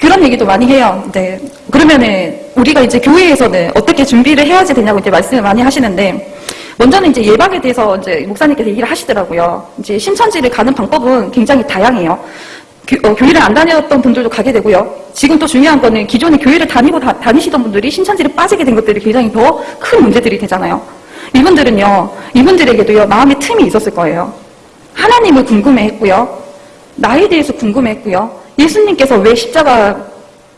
그런 얘기도 많이 해요. 네. 그러면은 우리가 이제 교회에서는 어떻게 준비를 해야지 되냐고 이제 말씀을 많이 하시는데 먼저는 이제 예방에 대해서 이제 목사님께서 얘기를 하시더라고요. 이제 신천지를 가는 방법은 굉장히 다양해요. 교, 어, 교회를 안 다녔던 분들도 가게 되고요. 지금 또 중요한 거는 기존에 교회를 다니고 다, 다니시던 분들이 신천지를 빠지게 된 것들이 굉장히 더 큰 문제들이 되잖아요. 이분들은요, 이분들에게도요, 마음의 틈이 있었을 거예요. 하나님을 궁금해 했고요. 나에 대해서 궁금했고요. 예수님께서 왜 십자가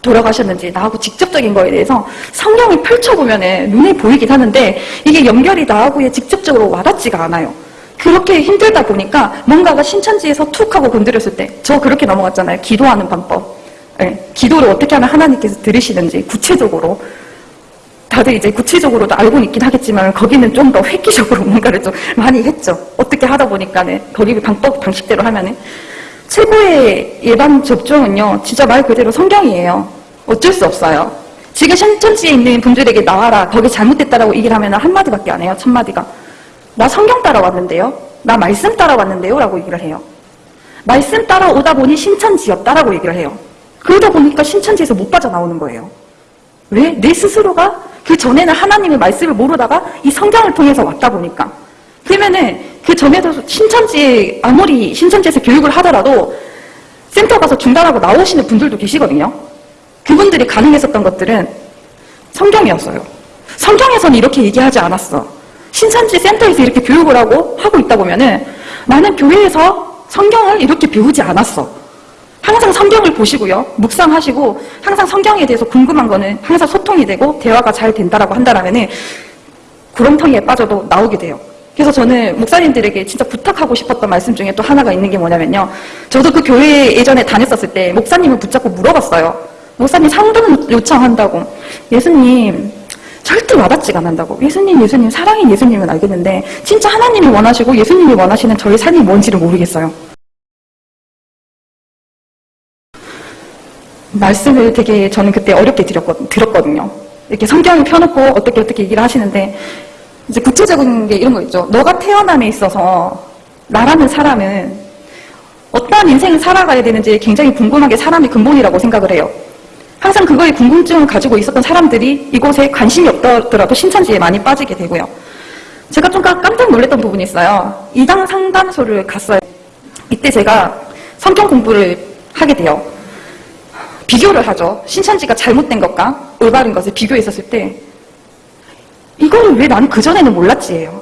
돌아가셨는지 나하고 직접적인 거에 대해서 성경을 펼쳐보면 눈에 보이긴 하는데 이게 연결이 나하고에 직접적으로 와닿지가 않아요. 그렇게 힘들다 보니까 뭔가가 신천지에서 툭 하고 건드렸을 때 저 그렇게 넘어갔잖아요. 기도하는 방법. 네, 기도를 어떻게 하면 하나님께서 들으시는지 구체적으로 다들 이제 구체적으로도 알고는 있긴 하겠지만 거기는 좀 더 획기적으로 뭔가를 좀 많이 했죠. 어떻게 하다 보니까는 거기 방법 방식대로 하면은 최고의 예방 접종은요, 진짜 말 그대로 성경이에요. 어쩔 수 없어요. 지금 신천지에 있는 분들에게 나와라, 거기 잘못됐다라고 얘기를 하면 한마디밖에 안 해요, 첫마디가. 나 성경 따라왔는데요? 나 말씀 따라왔는데요? 라고 얘기를 해요. 말씀 따라오다 보니 신천지였다라고 얘기를 해요. 그러다 보니까 신천지에서 못 빠져나오는 거예요. 왜? 내 스스로가 그 전에는 하나님의 말씀을 모르다가 이 성경을 통해서 왔다 보니까. 그러면은 그 전에도 신천지에 아무리 신천지에서 교육을 하더라도 센터 가서 중단하고 나오시는 분들도 계시거든요. 그분들이 가능했었던 것들은 성경이었어요. 성경에서는 이렇게 얘기하지 않았어. 신산지 센터에서 이렇게 교육을 하고 하고 있다 보면은 나는 교회에서 성경을 이렇게 배우지 않았어. 항상 성경을 보시고요. 묵상하시고 항상 성경에 대해서 궁금한 거는 항상 소통이 되고 대화가 잘 된다라고 한다라면은 구렁텅이에 빠져도 나오게 돼요. 그래서 저는 목사님들에게 진짜 부탁하고 싶었던 말씀 중에 또 하나가 있는 게 뭐냐면요. 저도 그 교회 예전에 다녔었을 때 목사님을 붙잡고 물어봤어요. 목사님 상담 요청한다고. 예수님, 절대 와닿지가 않는다고. 예수님, 예수님, 사랑인 예수님은 알겠는데 진짜 하나님이 원하시고 예수님이 원하시는 저의 삶이 뭔지를 모르겠어요. 말씀을 되게 저는 그때 어렵게 드렸거, 들었거든요. 이렇게 성경을 펴놓고 어떻게 어떻게 얘기를 하시는데 이제 구체적인 게 이런 거 있죠. 너가 태어남에 있어서 나라는 사람은 어떠한 인생을 살아가야 되는지 굉장히 궁금한 게 사람의 근본이라고 생각을 해요. 항상 그거에 궁금증을 가지고 있었던 사람들이 이곳에 관심이 없더라도 신천지에 많이 빠지게 되고요. 제가 좀 깜- 깜짝 놀랐던 부분이 있어요. 이당 상담소를 갔어요. 이때 제가 성경 공부를 하게 돼요. 비교를 하죠. 신천지가 잘못된 것과 올바른 것을 비교했었을 때 이거를 왜 나는 그전에는 몰랐지예요.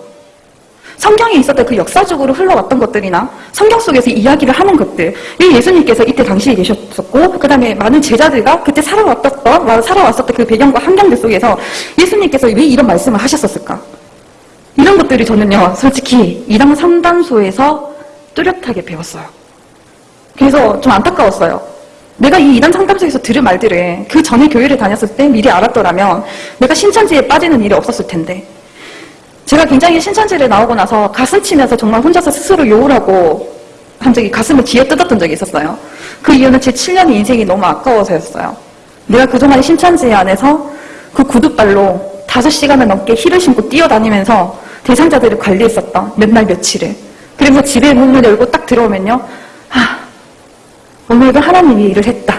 성경에 있었던 그 역사적으로 흘러왔던 것들이나 성경 속에서 이야기를 하는 것들 이 예수님께서 이때 당시에 계셨었고 그 다음에 많은 제자들과 그때 살아왔었던 살아왔었던 그 배경과 환경들 속에서 예수님께서 왜 이런 말씀을 하셨었을까? 이런 것들이 저는요 솔직히 이당 상담소에서 뚜렷하게 배웠어요. 그래서 좀 안타까웠어요 내가 이 이단 상담소에서 들은 말들을 그 전에 교회를 다녔을 때 미리 알았더라면 내가 신천지에 빠지는 일이 없었을 텐데 제가 굉장히 신천지를 나오고 나서 가슴 치면서 정말 혼자서 스스로 욕을 하고 한 적이 가슴을 쥐어 뜯었던 적이 있었어요. 그 이유는 제 7년의 인생이 너무 아까워서였어요. 내가 그동안 신천지 안에서 그 구두발로 5시간을 넘게 힐을 신고 뛰어다니면서 대상자들을 관리했었던 몇 날 며칠을. 그래서 집에 문을 열고 딱 들어오면요. 아, 오늘도 하나님이 일을 했다.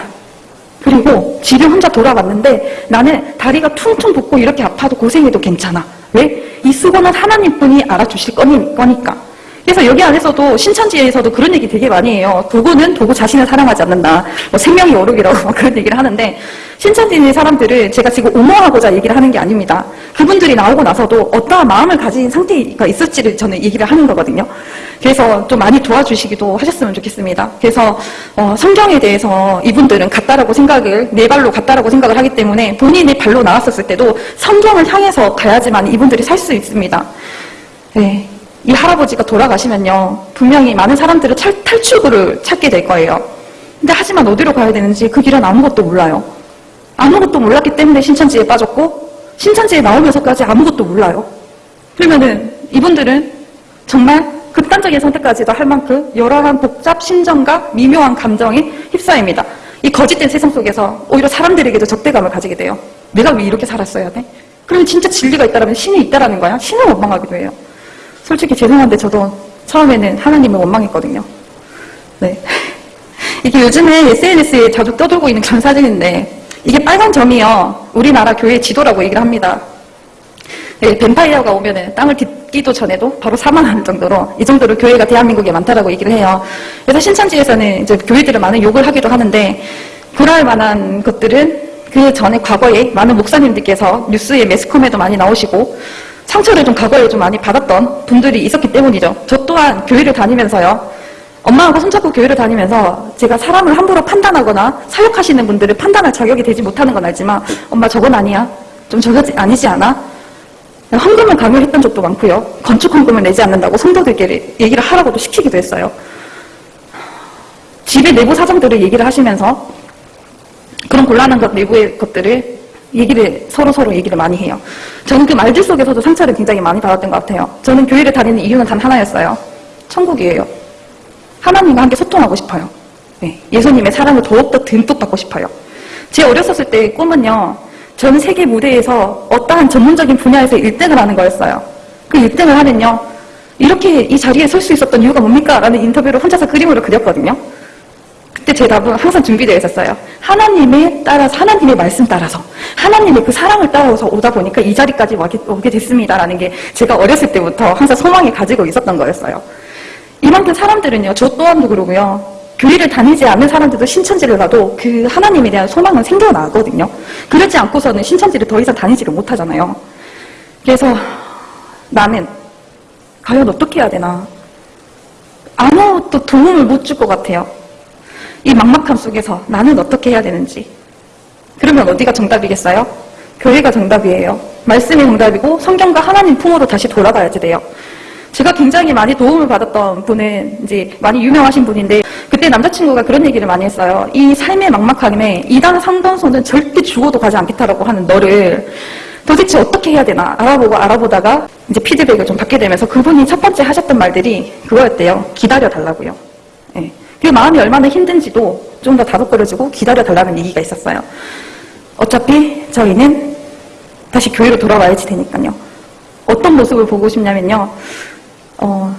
그리고 집에 혼자 돌아왔는데 나는 다리가 퉁퉁 붓고 이렇게 아파도 고생해도 괜찮아. 왜? 이 수고는 하나님뿐이 알아주실 거니- 거니까. 그래서 여기 안에서도 신천지에서도 그런 얘기 되게 많이 해요. 도구는 도구 자신을 사랑하지 않는다. 뭐 생명이 오르기라고 막 그런 얘기를 하는데 신천지인 사람들을 제가 지금 옹호하고자 얘기를 하는 게 아닙니다. 그분들이 나오고 나서도 어떠한 마음을 가진 상태가 있을지를 저는 얘기를 하는 거거든요. 그래서 좀 많이 도와주시기도 하셨으면 좋겠습니다. 그래서 어, 성경에 대해서 이분들은 같다라고 생각을 네 발로 같다라고 생각을 하기 때문에 본인이 발로 나왔었을 때도 성경을 향해서 가야지만 이분들이 살 수 있습니다. 네. 이 할아버지가 돌아가시면요. 분명히 많은 사람들은 탈, 탈출구를 찾게 될 거예요. 근데 하지만 어디로 가야 되는지 그 길은 아무것도 몰라요. 아무것도 몰랐기 때문에 신천지에 빠졌고 신천지에 나오면서까지 아무것도 몰라요. 그러면은 이분들은 정말 극단적인 선택까지도 할 만큼 여러한 복잡 심정과 미묘한 감정에 휩싸입니다. 이 거짓된 세상 속에서 오히려 사람들에게도 적대감을 가지게 돼요. 내가 왜 이렇게 살았어야 돼? 그러면 진짜 진리가 있다면 신이 있다라는 거야. 신을 원망하기도 해요. 솔직히 죄송한데 저도 처음에는 하나님을 원망했거든요. 네. 이게 요즘에 SNS에 자주 떠돌고 있는 그런 사진인데 이게 빨간 점이요. 우리나라 교회 지도라고 얘기를 합니다. 네, 뱀파이어가 오면은 땅을 딛기도 전에도 바로 사망하는 정도로 이 정도로 교회가 대한민국에 많다라고 얘기를 해요. 그래서 신천지에서는 이제 교회들을 많은 욕을 하기도 하는데 그럴 만한 것들은 그 전에 과거에 많은 목사님들께서 뉴스에 매스컴에도 많이 나오시고 상처를 좀 과거에 좀 많이 받았던 분들이 있었기 때문이죠. 저 또한 교회를 다니면서요. 엄마하고 손잡고 교회를 다니면서 제가 사람을 함부로 판단하거나 사역하시는 분들을 판단할 자격이 되지 못하는 건 알지만 엄마 저건 아니야. 좀 저거 아니지 않아? 헌금을 강요했던 적도 많고요. 건축 헌금을 내지 않는다고 성도들께 얘기를 하라고도 시키기도 했어요. 집의 내부 사정들을 얘기를 하시면서 그런 곤란한 것 내부의 것들을 얘기를 서로 서로 얘기를 많이 해요. 저는 그 말들 속에서도 상처를 굉장히 많이 받았던 것 같아요. 저는 교회를 다니는 이유는 단 하나였어요. 천국이에요. 하나님과 함께 소통하고 싶어요. 네, 예수님의 사랑을 더욱더 듬뿍 받고 싶어요. 제 어렸었을 때 꿈은요. 전 세계 무대에서 어떠한 전문적인 분야에서 1등을 하는 거였어요. 그 1등을 하면요. 이렇게 이 자리에 설 수 있었던 이유가 뭡니까? 라는 인터뷰를 혼자서 그림으로 그렸거든요. 그때 제 답은 항상 준비되어 있었어요. 하나님에 따라서, 하나님의 말씀 따라서, 하나님의 그 사랑을 따라서 오다 보니까 이 자리까지 오게 됐습니다라는 게 제가 어렸을 때부터 항상 소망이 가지고 있었던 거였어요. 이만큼 사람들은요, 저 또한도 그러고요. 교회를 다니지 않는 사람들도 신천지를 가도 그 하나님에 대한 소망은 생겨나거든요. 그렇지 않고서는 신천지를 더 이상 다니지를 못하잖아요. 그래서 나는 과연 어떻게 해야 되나 아무것도 도움을 못 줄 것 같아요. 이 막막함 속에서 나는 어떻게 해야 되는지. 그러면 어디가 정답이겠어요? 교회가 정답이에요. 말씀이 정답이고 성경과 하나님 품으로 다시 돌아가야지 돼요. 제가 굉장히 많이 도움을 받았던 분은 이제 많이 유명하신 분인데 그때 남자친구가 그런 얘기를 많이 했어요. 이 삶의 막막함에 이단 상담소는 절대 죽어도 가지 않겠다라고 하는 너를 도대체 어떻게 해야 되나 알아보고 알아보다가 이제 피드백을 좀 받게 되면서 그분이 첫 번째 하셨던 말들이 그거였대요. 기다려 달라고요. 예. 그 마음이 얼마나 힘든지도 좀 더 다독거려주고 기다려 달라는 얘기가 있었어요. 어차피 저희는 다시 교회로 돌아와야지 되니까요. 어떤 모습을 보고 싶냐면요. 어,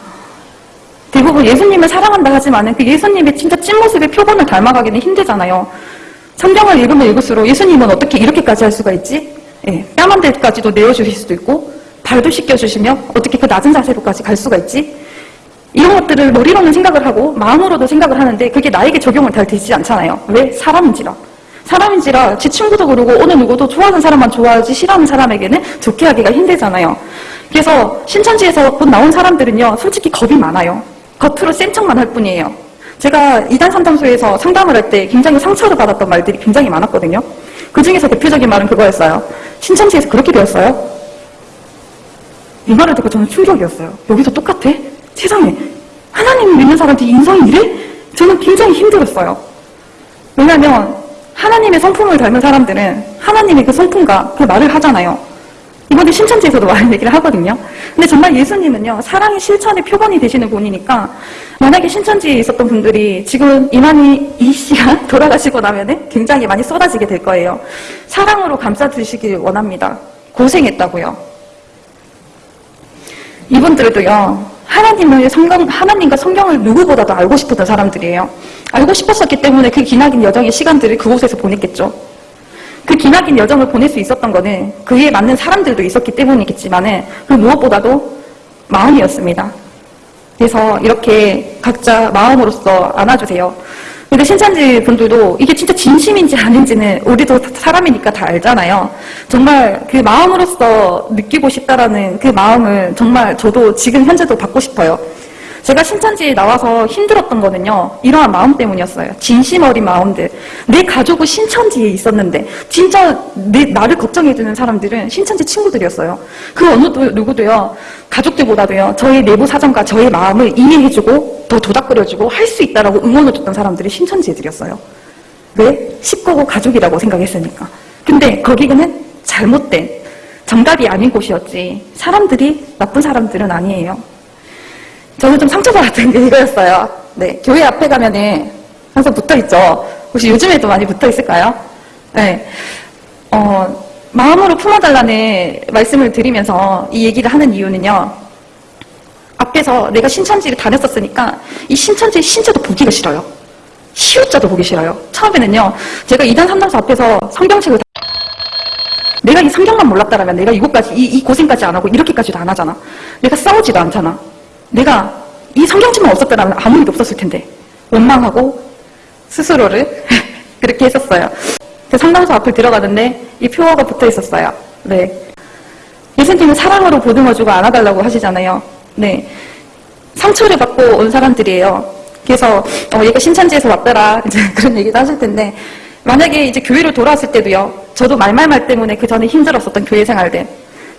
대부분 예수님을 사랑한다 하지만은 그 예수님의 진짜 찐모습의 표본을 닮아가기는 힘들잖아요. 성경을 읽으면 읽을수록 예수님은 어떻게 이렇게까지 할 수가 있지? 예, 뺨한 대까지도 내어주실 수도 있고 발도 씻겨주시며 어떻게 그 낮은 자세로까지 갈 수가 있지? 이런 것들을 머리로는 생각을 하고 마음으로도 생각을 하는데 그게 나에게 적용을 잘 되지 않잖아요. 왜? 사람인지라. 사람인지라 지 친구도 그러고 어느 누구도 좋아하는 사람만 좋아하지 싫어하는 사람에게는 좋게 하기가 힘들잖아요. 그래서 신천지에서 곧 나온 사람들은요. 솔직히 겁이 많아요. 겉으로 센 척만 할 뿐이에요. 제가 이단 상담소에서 상담을 할 때 굉장히 상처를 받았던 말들이 굉장히 많았거든요. 그 중에서 대표적인 말은 그거였어요. 신천지에서 그렇게 배웠어요? 이 말을 듣고 저는 충격이었어요. 여기서 똑같아? 세상에 하나님 믿는 사람한테 인성이 이래? 저는 굉장히 힘들었어요. 왜냐하면 하나님의 성품을 닮은 사람들은 하나님의 그 성품과 그 말을 하잖아요. 이번에 신천지에서도 많은 얘기를 하거든요. 근데 정말 예수님은요, 사랑의 실천의 표본이 되시는 분이니까, 만약에 신천지에 있었던 분들이 지금 이만희 이 씨가 돌아가시고 나면은 굉장히 많이 쏟아지게 될 거예요. 사랑으로 감싸주시길 원합니다. 고생했다고요. 이분들도요, 하나님을 성경, 하나님과 성경을 누구보다도 알고 싶었던 사람들이에요. 알고 싶었었기 때문에 그 기나긴 여정의 시간들을 그곳에서 보냈겠죠. 그 기나긴 여정을 보낼 수 있었던 거는 그에 맞는 사람들도 있었기 때문이겠지만은 그 무엇보다도 마음이었습니다. 그래서 이렇게 각자 마음으로서 안아주세요. 근데 신천지 분들도 이게 진짜 진심인지 아닌지는 우리도 사람이니까 다 알잖아요. 정말 그 마음으로서 느끼고 싶다라는 그 마음을 정말 저도 지금 현재도 받고 싶어요. 제가 신천지에 나와서 힘들었던 거는요. 이러한 마음 때문이었어요. 진심 어린 마음들. 내 가족은 신천지에 있었는데 진짜 내, 나를 걱정해주는 사람들은 신천지 친구들이었어요. 그 어느 누구도요. 가족들보다도요. 저의 내부 사정과 저의 마음을 이해해주고 더 도닥거려주고 할 수 있다라고 응원해줬던 사람들이 신천지 애들이었어요. 왜? 식구고 가족이라고 생각했으니까. 근데 거기는 잘못된 정답이 아닌 곳이었지. 사람들이 나쁜 사람들은 아니에요. 저는 좀 상처받았던 게 이거였어요. 네, 교회 앞에 가면은 항상 붙어 있죠. 혹시 요즘에도 많이 붙어 있을까요? 네. 어, 마음으로 품어달라는 말씀을 드리면서 이 얘기를 하는 이유는요. 앞에서 내가 신천지를 다녔었으니까 이 신천지의 신자도 보기가 싫어요. 시우자도 보기 싫어요. 처음에는요. 제가 이단 삼단서 앞에서 성경책을 다... 내가 이 성경만 몰랐다라면 내가 이곳까지 이, 이 고생까지 안 하고 이렇게까지도 안 하잖아. 내가 싸우지도 않잖아. 내가 이 성경책만 없었다면 아무 일도 없었을 텐데 원망하고 스스로를 그렇게 했었어요. 상담소 앞을 들어가는데 이 표어가 붙어 있었어요. 네. 예수님은 사랑으로 보듬어주고 안아달라고 하시잖아요. 네. 상처를 받고 온 사람들이에요. 그래서 어, 얘가 신천지에서 왔더라 이제 그런 얘기도 하실 텐데 만약에 이제 교회로 돌아왔을 때도요. 저도 말말말 때문에 그 전에 힘들었었던 교회 생활들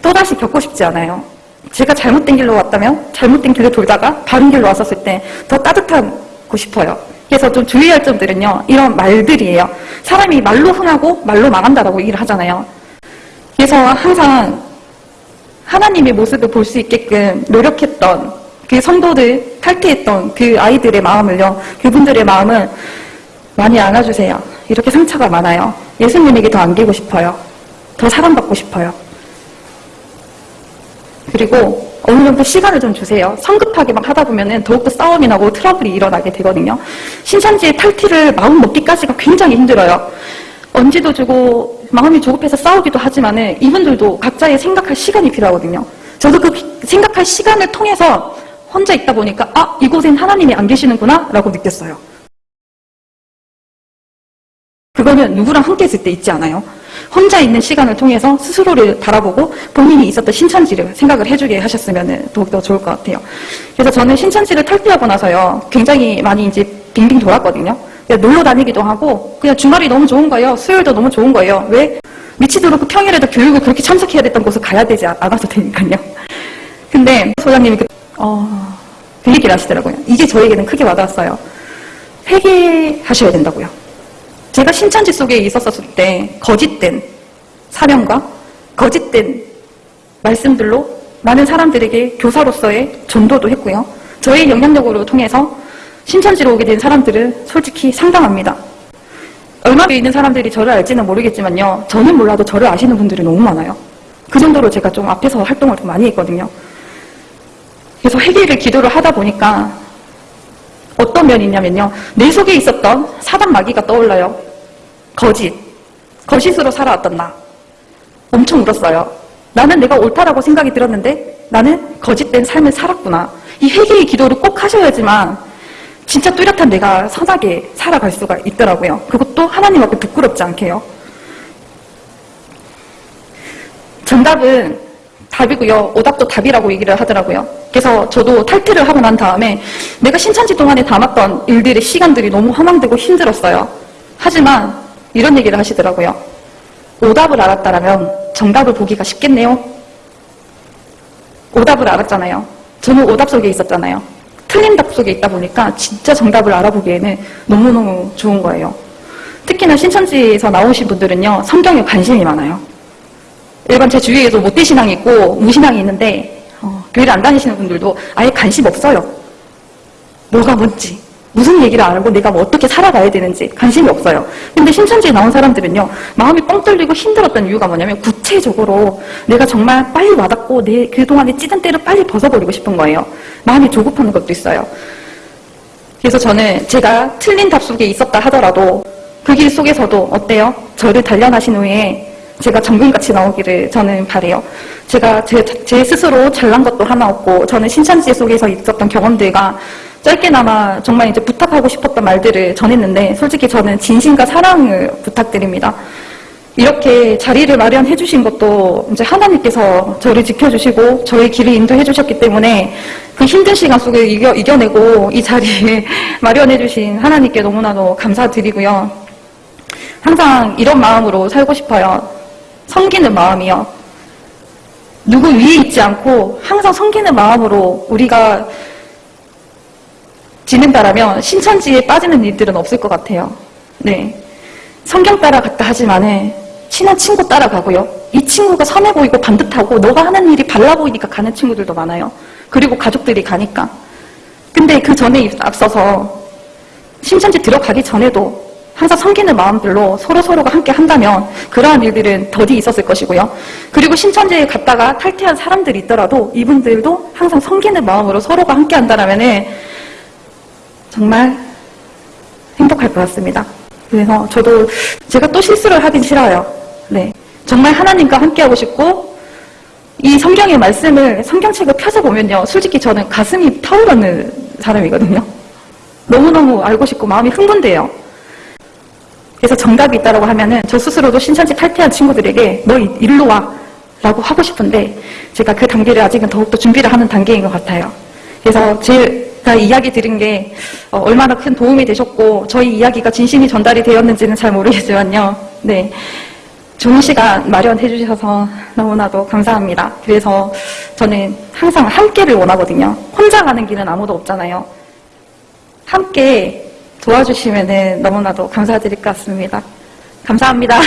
또다시 겪고 싶지 않아요. 제가 잘못된 길로 왔다면 잘못된 길로 돌다가 바른 길로 왔었을 때 더 따뜻하고 싶어요. 그래서 좀 주의할 점들은요. 이런 말들이에요. 사람이 말로 흥하고 말로 망한다라고 얘기를 하잖아요. 그래서 항상 하나님의 모습을 볼 수 있게끔 노력했던 그 성도들 탈퇴했던 그 아이들의 마음을요. 그분들의 마음을 많이 안아주세요. 이렇게 상처가 많아요. 예수님에게 더 안기고 싶어요. 더 사랑받고 싶어요. 그리고 어느 정도 시간을 좀 주세요. 성급하게 막 하다 보면은 더욱더 싸움이 나고 트러블이 일어나게 되거든요. 신천지의 탈퇴를 마음 먹기까지가 굉장히 힘들어요. 언제도 주고 마음이 조급해서 싸우기도 하지만은 이분들도 각자의 생각할 시간이 필요하거든요. 저도 그 생각할 시간을 통해서 혼자 있다 보니까 아 이곳엔 하나님이 안 계시는구나 라고 느꼈어요. 그거는 누구랑 함께 있을 때 있지 않아요? 혼자 있는 시간을 통해서 스스로를 바라보고 본인이 있었던 신천지를 생각을 해주게 하셨으면 더욱더 좋을 것 같아요. 그래서 저는 신천지를 탈퇴하고 나서요, 굉장히 많이 이제 빙빙 돌았거든요. 놀러 다니기도 하고, 그냥 주말이 너무 좋은 거예요. 수요일도 너무 좋은 거예요. 왜? 미치도록 그 평일에도 교육을 그렇게 참석해야 됐던 곳을 가야 되지 않- 않아도 되니까요. 근데 소장님이 그, 어, 그 얘기를 하시더라고요. 이게 저에게는 크게 와닿았어요. 회개하셔야 된다고요. 제가 신천지 속에 있었을 때 거짓된 사명과 거짓된 말씀들로 많은 사람들에게 교사로서의 전도도 했고요. 저의 영향력으로 통해서 신천지로 오게 된 사람들은 솔직히 상당합니다. 얼마나 있는 사람들이 저를 알지는 모르겠지만요. 저는 몰라도 저를 아시는 분들이 너무 많아요. 그 정도로 제가 좀 앞에서 활동을 좀 많이 했거든요. 그래서 회개를 기도를 하다 보니까 어떤 면이 있냐면요. 내 속에 있었던 사단 마귀가 떠올라요. 거짓. 거짓으로 살아왔던 나. 엄청 울었어요. 나는 내가 옳다라고 생각이 들었는데 나는 거짓된 삶을 살았구나. 이 회개의 기도를 꼭 하셔야지만 진짜 뚜렷한 내가 선하게 살아갈 수가 있더라고요. 그것도 하나님 앞에 부끄럽지 않게요. 정답은 답이고요. 오답도 답이라고 얘기를 하더라고요. 그래서 저도 탈퇴를 하고 난 다음에 내가 신천지 동안에 담았던 일들의 시간들이 너무 허망되고 힘들었어요. 하지만 이런 얘기를 하시더라고요. 오답을 알았다라면 정답을 보기가 쉽겠네요. 오답을 알았잖아요. 저는 오답 속에 있었잖아요. 틀린 답 속에 있다 보니까 진짜 정답을 알아보기에는 너무너무 좋은 거예요. 특히나 신천지에서 나오신 분들은요, 성경에 관심이 많아요. 일반 제 주위에도 모태신앙이 있고 무신앙이 있는데 어, 교회를 안 다니시는 분들도 아예 관심 없어요. 뭐가 뭔지 무슨 얘기를 알고 내가 뭐 어떻게 살아가야 되는지 관심이 없어요. 근데 신천지에 나온 사람들은요 마음이 뻥 뚫리고 힘들었던 이유가 뭐냐면 구체적으로 내가 정말 빨리 와닿고 내 그동안에 찌든 때를 빨리 벗어버리고 싶은 거예요. 마음이 조급한 것도 있어요. 그래서 저는 제가 틀린 답 속에 있었다 하더라도 그 길 속에서도 어때요? 저를 단련하신 후에 제가 정금같이 나오기를 저는 바래요. 제가 제, 제 스스로 잘난 것도 하나 없고 저는 신천지 속에서 있었던 경험들과 짧게나마 정말 이제 부탁하고 싶었던 말들을 전했는데 솔직히 저는 진심과 사랑을 부탁드립니다. 이렇게 자리를 마련해 주신 것도 이제 하나님께서 저를 지켜주시고 저의 길을 인도해 주셨기 때문에 그 힘든 시간 속에 이겨, 이겨내고 이 자리에 마련해 주신 하나님께 너무나도 감사드리고요. 항상 이런 마음으로 살고 싶어요. 섬기는 마음이요. 누구 위에 있지 않고 항상 섬기는 마음으로 우리가 지낸다라면 신천지에 빠지는 일들은 없을 것 같아요. 네. 성경 따라갔다 하지만은 친한 친구 따라가고요. 이 친구가 선해 보이고 반듯하고 너가 하는 일이 발라 보이니까 가는 친구들도 많아요. 그리고 가족들이 가니까. 근데 그 전에 앞서서 신천지 들어가기 전에도 항상 섬기는 마음들로 서로서로가 함께 한다면 그러한 일들은 더디 있었을 것이고요. 그리고 신천지에 갔다가 탈퇴한 사람들이 있더라도 이분들도 항상 섬기는 마음으로 서로가 함께 한다면은 정말 행복할 것 같습니다. 그래서 저도 제가 또 실수를 하긴 싫어요. 네. 정말 하나님과 함께하고 싶고, 이 성경의 말씀을, 성경책을 펴서보면요. 솔직히 저는 가슴이 타오르는 사람이거든요. 너무너무 알고 싶고 마음이 흥분돼요. 그래서 정답이 있다고 하면은 저 스스로도 신천지 탈퇴한 친구들에게 너 이- 일로 와. 라고 하고 싶은데 제가 그 단계를 아직은 더욱더 준비를 하는 단계인 것 같아요. 그래서 제가 이야기 들은 게 어, 얼마나 큰 도움이 되셨고 저희 이야기가 진심이 전달이 되었는지는 잘 모르겠지만요. 네. 좋은 시간 마련해 주셔서 너무나도 감사합니다. 그래서 저는 항상 함께를 원하거든요. 혼자 가는 길은 아무도 없잖아요. 함께 도와주시면 너무나도 감사드릴 것 같습니다. 감사합니다.